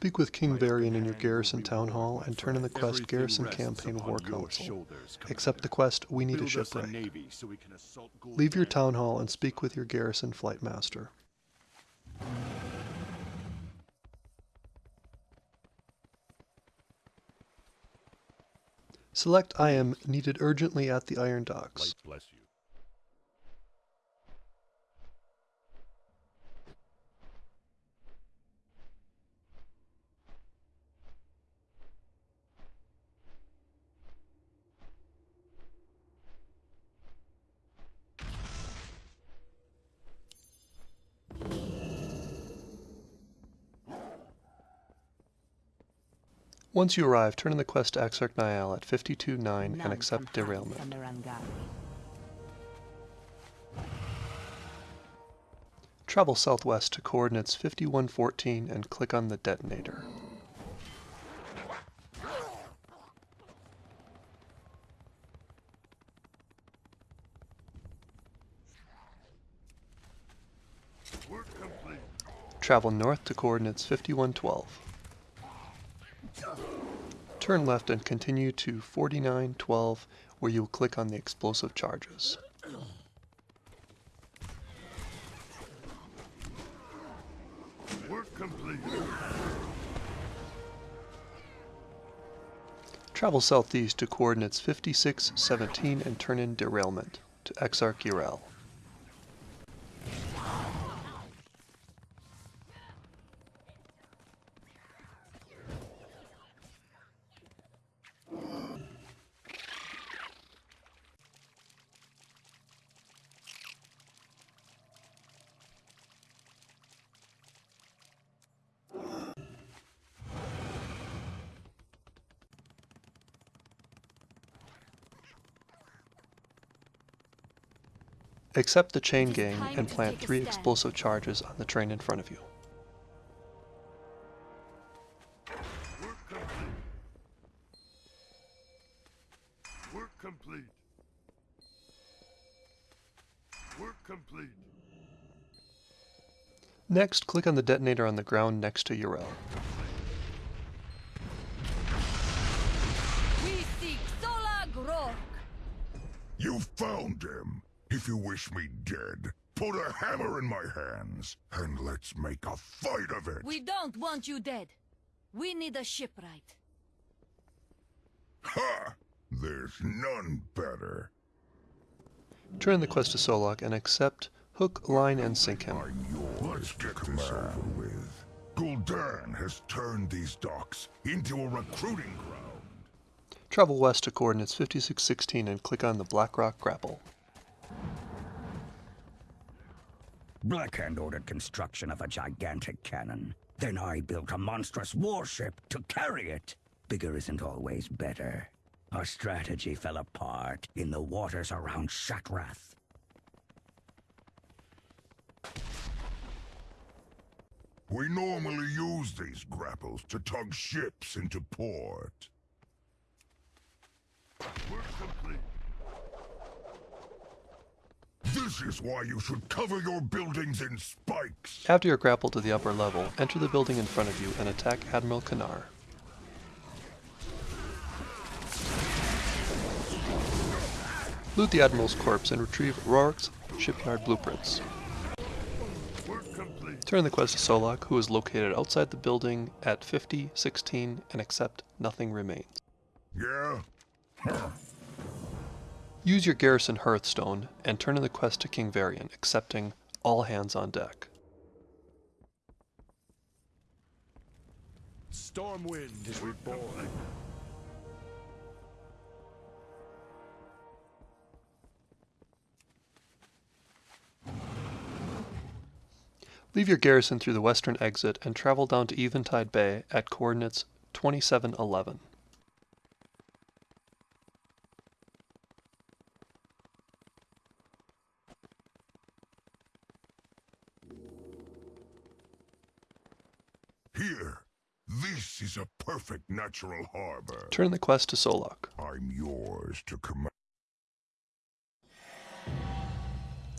Speak with King Varian in your garrison town hall and turn in the quest Garrison Campaign War Council. Accept the quest We Need a Shipwreck. Leave your town hall and speak with your garrison flight master. Select I am needed urgently at the iron docks. Once you arrive, turn in the quest to Exarch Naielle at 52-9 and accept derailment. from the Rangari. Travel southwest to coordinates 5114 and click on the detonator. Travel north to coordinates 5112. Turn left and continue to 4912 where you will click on the explosive charges. Work complete. Travel southeast to coordinates 5617 and turn in derailment to Exarch Yrel. Accept the chain gang and plant three explosive charges on the train in front of you. Work complete. Work complete. Next, click on the detonator on the ground next to Yrel. We seek Solog Roark. You found him. If you wish me dead, put a hammer in my hands, and let's make a fight of it. We don't want you dead. We need a shipwright. Ha! There's none better. Turn the quest to Solog and accept hook, line, and sink him. I'm yours to command. This over with. Gul'dan has turned these docks into a recruiting ground. Travel west to coordinates 5616 and click on the Blackrock grapple. Blackhand ordered construction of a gigantic cannon. Then I built a monstrous warship to carry it. Bigger isn't always better. Our strategy fell apart in the waters around Shattrath. We normally use these grapples to tug ships into port. Work complete. This is why you should cover your buildings in spikes. After you're grappled to the upper level, enter the building in front of you and attack Admiral Kanar. Loot the Admiral's corpse and retrieve Roark's shipyard blueprints. Turn the quest to Solog, who is located outside the building at 50, 16, and accept Nothing Remains. Yeah? Huh. Use your garrison Hearthstone and turn in the quest to King Varian, accepting All Hands on Deck. Stormwind is reborn. Leave your garrison through the western exit and travel down to Eventide Bay at coordinates 2711. Here. This is a perfect natural harbor. Turn the quest to Solog. I'm yours to command.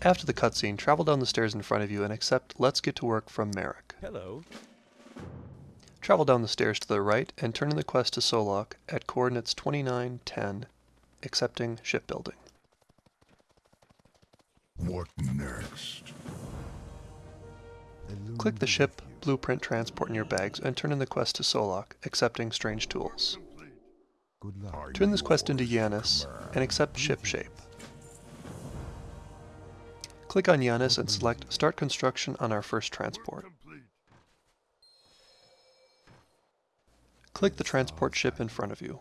After the cutscene, travel down the stairs in front of you and accept Let's Get to Work from Merrick. Hello. Travel down the stairs to the right and turn in the quest to Solog at coordinates 29, 10, accepting shipbuilding. What next? Click the ship blueprint transport in your bags and turn in the quest to Solog, accepting strange tools. Turn this quest into Yanis and accept ship shape. Click on Yanis and select Start Construction on our first transport. Click the transport ship in front of you.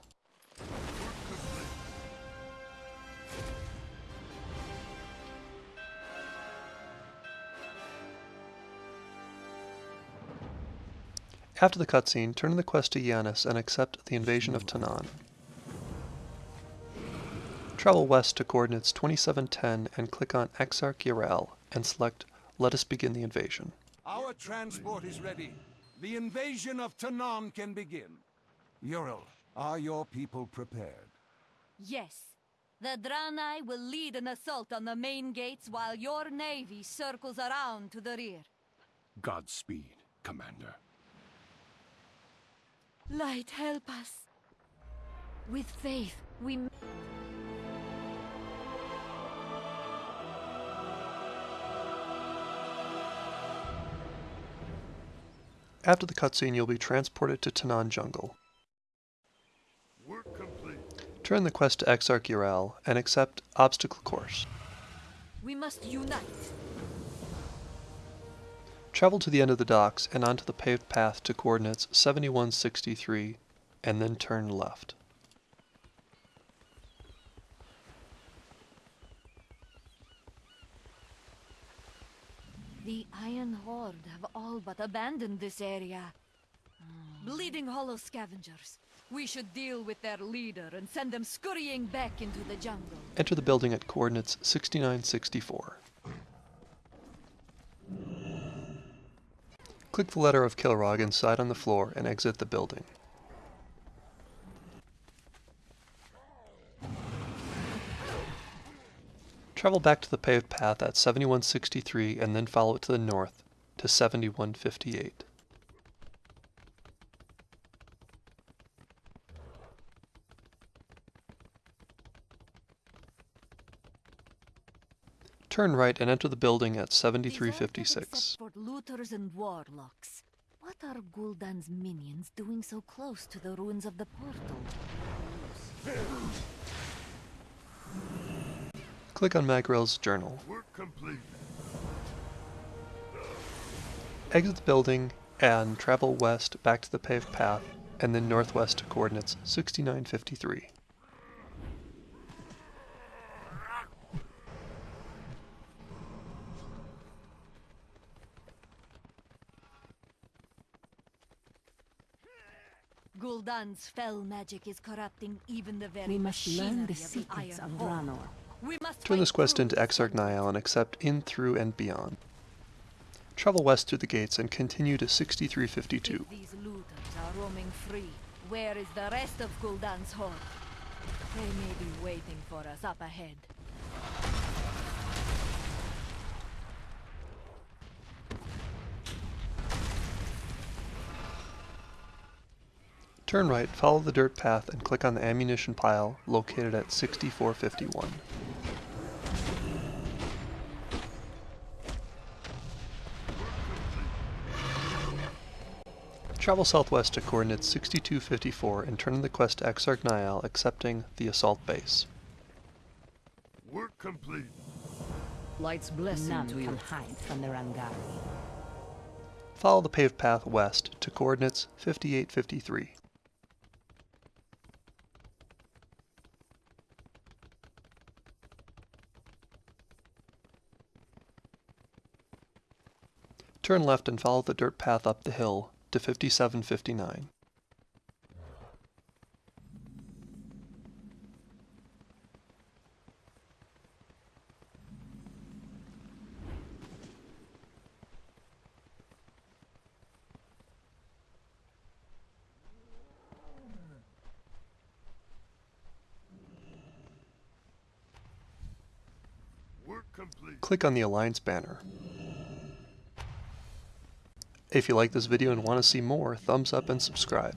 After the cutscene, turn in the quest to Yanis and accept the invasion of Tanaan. Travel west to coordinates 2710 and click on Exarch Yrel and select Let us begin the invasion. Our transport is ready. The invasion of Tanaan can begin. Yrel, are your people prepared? Yes. The Draenei will lead an assault on the main gates while your navy circles around to the rear. Godspeed, Commander. Light, help us. With faith, we. m- After the cutscene, you'll be transported to Tanaan Jungle. Work complete. Turn the quest to Exarch Yrel and accept Obstacle Course. We must unite. Travel to the end of the docks and onto the paved path to coordinates 7163 and then turn left. The Iron Horde have all but abandoned this area. Bleeding Hollow scavengers. We should deal with their leader and send them scurrying back into the jungle. Enter the building at coordinates 6964. Click the letter of Kilrogg inside on the floor and exit the building. Travel back to the paved path at 7163 and then follow it to the north to 7158. Turn right and enter the building at These all get 7356. For looters and warlocks. What are Gul'dan's minions doing so close to the ruins of the portal? Click on Magrel's journal. Exit the building and travel west back to the paved path and then northwest to coordinates 6953. Gul'dan's fell magic is corrupting even the very We must learn the secrets of of the Iron Horde. Draenor. We must Turn this quest into Exarch jungle. Naielle and accept in, through, and beyond. Travel west through the gates and continue to 6352. If these looters are roaming free, where is the rest of Gul'dan's horde? They may be waiting for us up ahead. Turn right, follow the dirt path, and click on the ammunition pile located at 6451. Travel southwest to coordinates 6254 and turn in the quest to Exarch Naielle, accepting the assault base. Work complete. Light's blessing None can hide from the Rangari. Follow the paved path west to coordinates 5853. Turn left and follow the dirt path up the hill to 5759. Click on the Alliance banner. If you like this video and want to see more, thumbs up and subscribe.